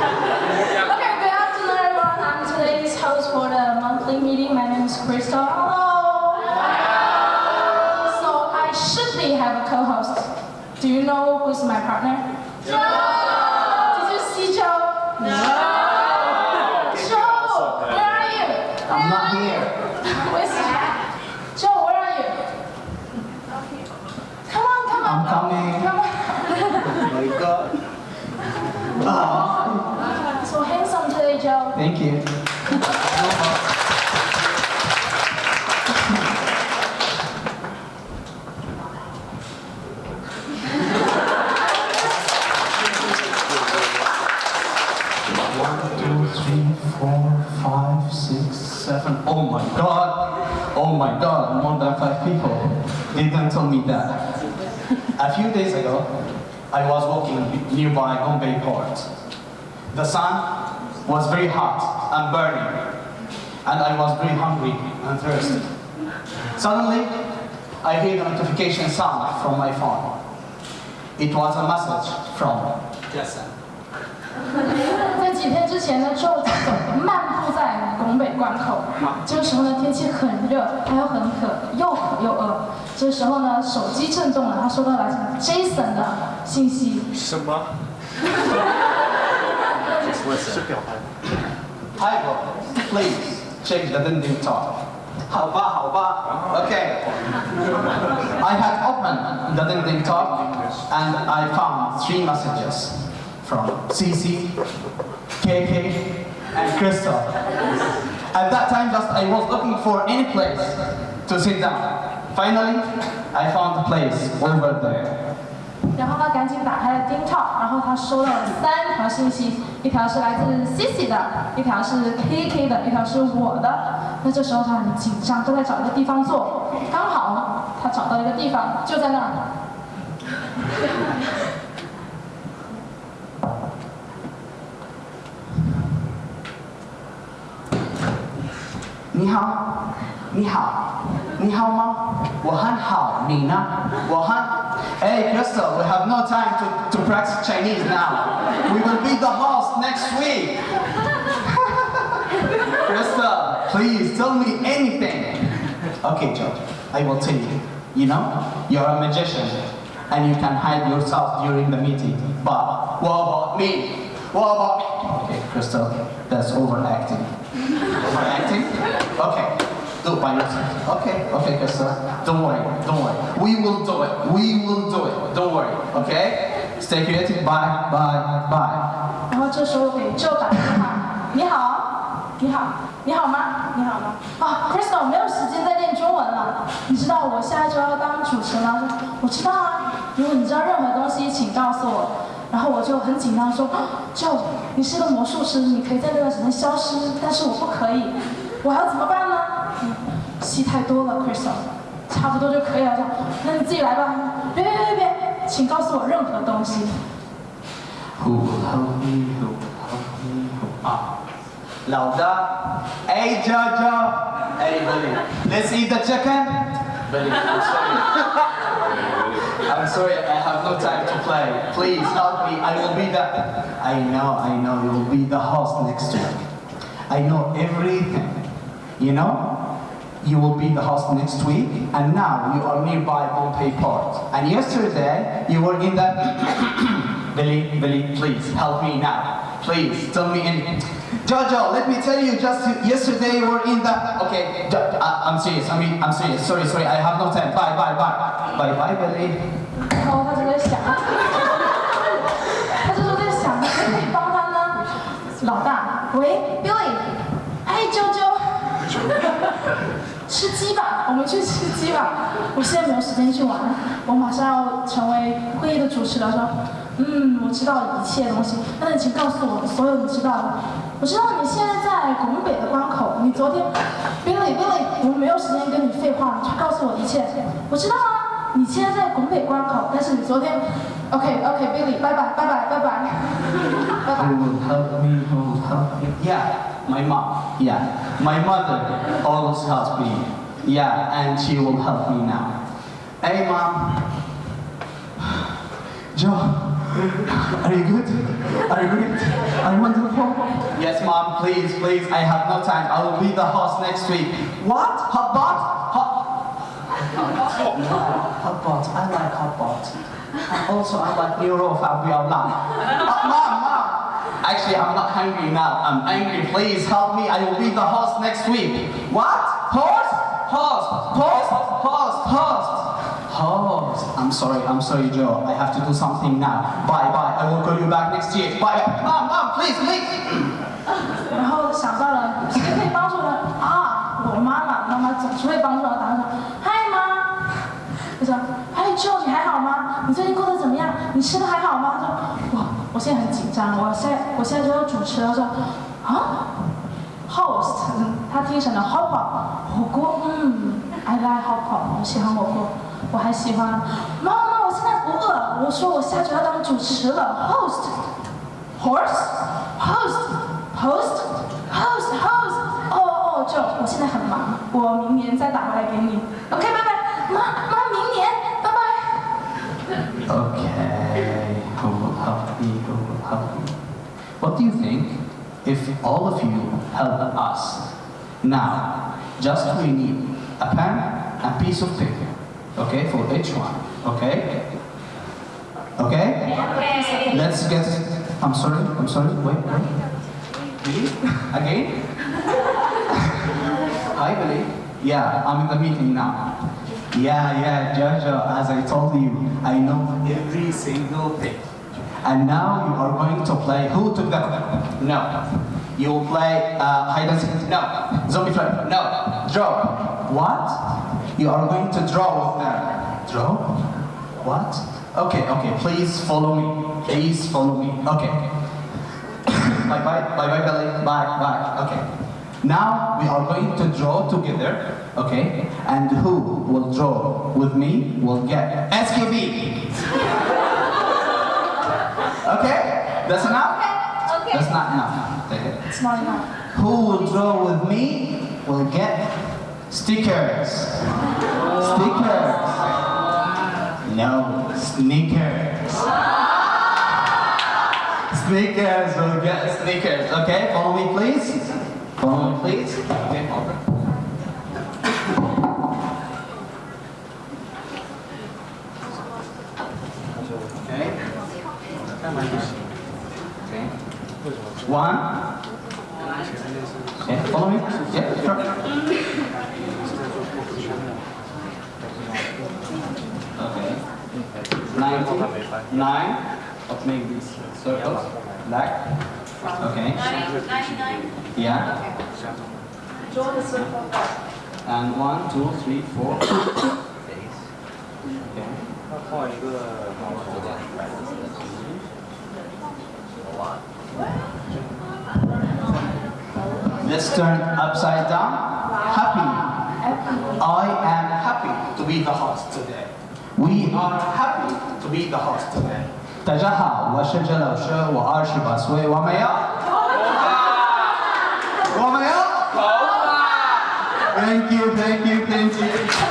Okay, good afternoon, everyone. I'm today's host for the monthly meeting. My name is Crystal. Hello. So I should be have a co-host. Do you know who's my partner? Joe. Did you see Joe? No. Joe, where are you? I'm not here. Where's Joe? Where are you? Come on, come on. I'm coming. Come on. Oh my god. Ah, So handsome today, Joe. Thank you. One, two, three, four, five, six, seven. Oh my god. Oh my god, more than five people didn't tell me that. A few days ago, I was walking nearby Gongbei Port. The sun was very hot and burning, and I was very hungry and thirsty. Suddenly, I heard a notification sound from my phone. It was a message from Jason. 在几天之前呢，周走漫步在拱北关口。这个时候呢，天气很热，他又很渴，又渴又饿。这个时候呢，手机震动了，他收到来自 Jason 的信息。什么？Listen. I. Please, change the new topic. How ba, how ba. Okay. I had opened the Ding Ding Talk and I found three messages from CC, KK, and Crystal. At that time, just I was looking for any place to sit down. Finally, I found a place over there. 然后他赶紧打开了丁超，然后他收到了三条信息，一条是来自 Cici 的，一条是 KK 的，一条是我的。那这时候他很紧张，都在找一个地方坐。刚好他找到一个地方，就在那儿。你好，你好，你好吗？我很好，你呢？我很。Hey, Crystal, we have no time to, to practice Chinese now. We will be the host next week. Crystal, please tell me anything. Okay, George, I will tell you. You know, you're a magician, and you can hide yourself during the meeting. But what about me? What about? Okay, Crystal, that's overacting. Overacting? Okay. Do it by yourself. Okay, okay, Crystal. Don't worry, don't worry. We will do it. We will do it. Don't worry, okay? Stay creative. Bye, bye, bye. 然后这时候给 Joe 打电话，你好，你好，你好吗？你好吗？啊，Crystal 没有时间再练中文了，你知道我下一周要当主持了。我知道啊，如果你知道任何东西，请告诉我。然后我就很紧张说，Joe，你是个魔术师，你可以在这段时间消失，但是我不可以，我要怎么办呢？嗯戏太多了，Crystal，差不多就可以了。这样，那你自己来吧。别别别别别，请告诉我任何东西。 Who will help me? Who will help me? Who? Ah. Lauda. Hey, Jojo. Hey, Billy. Let's eat the chicken. Billy, I'm sorry. I'm sorry, I have no time to play. Please help me. I will be the. I know, I know. You will be the host next week. I know everything. You know? you will be in the hospital next week, and now you are nearby Gongbei Port. And yesterday, you were in the... Billy, Billy, please, help me now. Please, tell me in... Jojo, let me tell you, just yesterday you were in the... Okay, I, am serious, I mean, I'm serious. Sorry, sorry, I have no time. Bye, bye, bye. Bye, bye, Billy. 然后他就在想，他就在想，谁可以帮他呢？老大，喂。Oh, 吃鸡吧，我们去吃鸡吧。我现在没有时间去玩，我马上要成为会议的主持了。说，嗯，我知道一切东西，那你请告诉我所有你知道的。我知道你现在在拱北的关口，你昨天，Billy Billy，我没有时间跟你废话，你去告诉我一切。我知道啊，你现在在拱北关口，但是你昨天，OK OK Billy，拜拜拜拜拜拜，拜拜 My mom. Yeah, my mother always helps me. Yeah, and she will help me now. Hey, mom. Joe, Are you good? Are you great? Are you wonderful? Yes, mom, please, please. I have no time. I will be the host next week. What? Hot pot? Hot. Hot pot. I like hot pot. Also, I like Euro Fabio Lam. Uh, mom. Actually, I'm not hungry now. I'm angry. Please help me. I will be the host next week. What? Host? Host. Host? Host. Host. Host. I'm sorry. I'm sorry, Joe. I have to do something now. Bye, bye. I will call you back next year. Bye. Mom, mom, please, please. 然后想到了谁可以帮助呢？啊，我妈妈，妈妈总是会帮助我。打算说，嗨妈，我说，嗨 Joe，你还好吗？你最近过得怎么样？你吃的还好吗？ 我现在很紧张，我现在我现在就要主持了。我说，啊，host，他听成了 hot pot，火锅，嗯，I like hot pot，我喜欢火锅，我还喜欢。妈妈，我现在不饿，我说我下周要当主持了，host。Horse, host, host, host, host. 哦哦，就我现在很忙，我明年再打回来给你。OK，拜拜，妈妈，明年，do you think if all of you help us? Now, just we need a pen a piece of paper, okay, for each one, okay? Okay? Let's get. I'm sorry. I'm sorry. Wait. wait. Billy? Again? Hi, Billy. Yeah, I'm in the meeting now. Yeah, yeah, Jojo. As I told you, I know every single thing. And now you are going to play. Who took the? No. You will play uh, hide and seek. No. Zombie flip. No. Draw. What? You are going to draw with them. Draw? What? Okay, okay. Please follow me. Please follow me. Okay. bye bye. Bye bye, Billy. Bye bye. Okay. Now we are going to draw together. Okay. And who will draw with me will get SQB. okay? That's enough? Okay. okay. That's not enough. Take it. It's not enough. Who will draw with me will get stickers. Stickers. No, sneakers. Sneakers will get sneakers. Okay, follow me please. Follow me please. Okay. Okay. One. Okay, follow me. Yeah, sure. Okay. Ninety. Nine. Of make these circles. Black. Okay. Yeah. Draw the circle. And one, two, three, four. Okay. 画一个毛球的。 Let's turn upside down. Happy. I am happy to be the host today. We are happy to be the host today. 大家好，我是郑老师，我二十八岁，我们要我们要 Thank you, thank you, thank you.